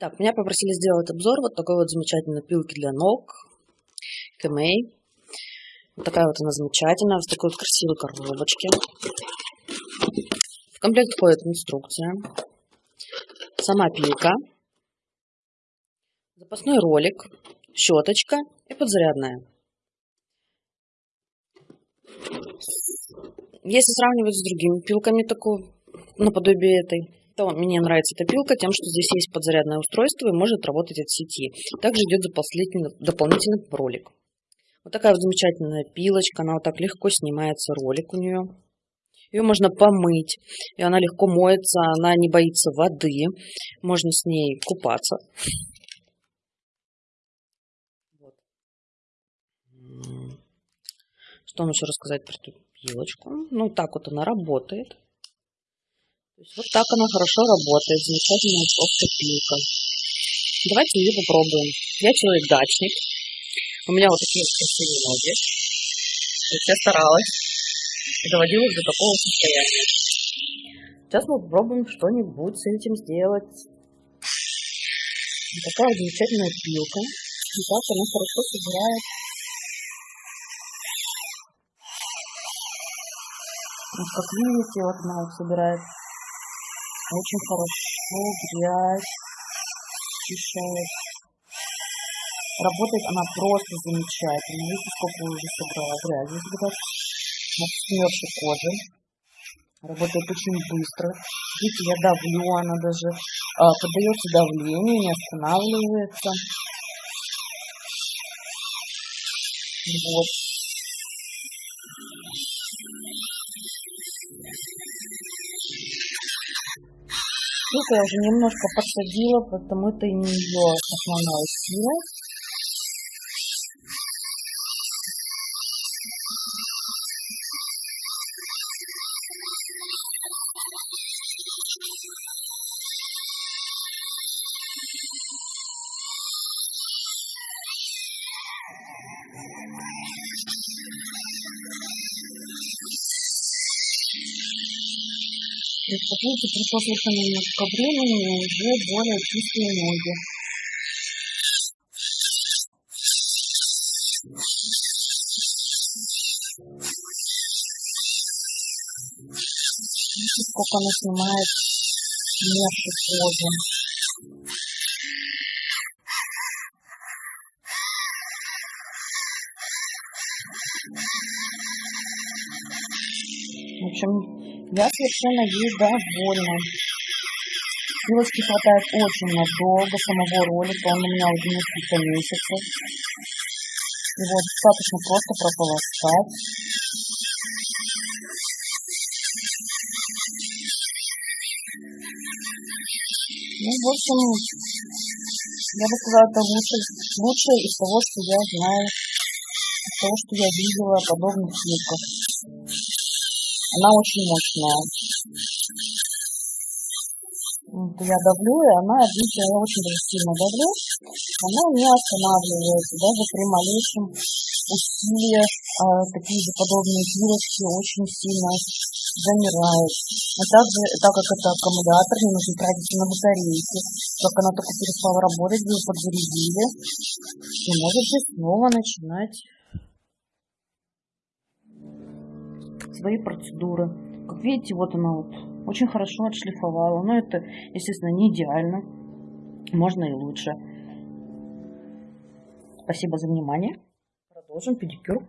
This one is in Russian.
Так, меня попросили сделать обзор вот такой вот замечательной пилки для ног. Кэмэй. Вот такая вот она замечательная, в такой вот красивой коробочке. В комплект входит инструкция. Сама пилка. Запасной ролик. Щеточка и подзарядная. Если сравнивать с другими пилками такого, наподобие этой, то мне нравится эта пилка тем, что здесь есть подзарядное устройство и может работать от сети. Также идет дополнительный, ролик. Вот такая вот замечательная пилочка, она вот так легко снимается, ролик у нее. Ее можно помыть, и она легко моется, она не боится воды, можно с ней купаться. Вот. Что вам еще рассказать про эту пилочку? Ну, так вот она работает. Есть вот так она хорошо работает, замечательная просто пилка. Давайте ее попробуем. Я человек-дачник. У меня вот такие вот красивые ноги. Я старалась доводила до такого состояния. Сейчас мы попробуем что-нибудь с этим сделать. Вот такая замечательная пилка. И так она хорошо собирает Вот как видите, вот она вот собирает очень хорошо грязь очищает. Работает она просто замечательно. Видите, сколько уже собрала грязи. Вот смерши кожи. Работает очень быстро. Видите, я давлю, она даже а, поддается давлению, не останавливается. Вот. Ссылку я уже немножко подсадила, потому это не ее основная сила. Видите, пришло совершенно немножко времени, и уже более чистые ноги. Видите, сколько она снимает мягкой кожи. Я совершенно ей довольна. Пилочки хватает очень надолго самого ролика, он у меня уже несколько месяцев. Его достаточно просто прополоскать. Ну, в общем, я бы сказала, это лучше, лучшее из того, что я знаю, из того, что я видела подобных пилках. Она очень мощная. Я давлю, и она, видите, я очень сильно давлю, она не останавливается, даже при малейшем усилии а, такие же подобные пилочки очень сильно замирают. А также, так как это аккумулятор, не нужно тратить на батарейки, как она только перестала работать, вы подзарядили, и можете снова начинать свои процедуры. Как видите, вот она вот очень хорошо отшлифовала. Но это, естественно, не идеально. Можно и лучше. Спасибо за внимание. Продолжим педикюр.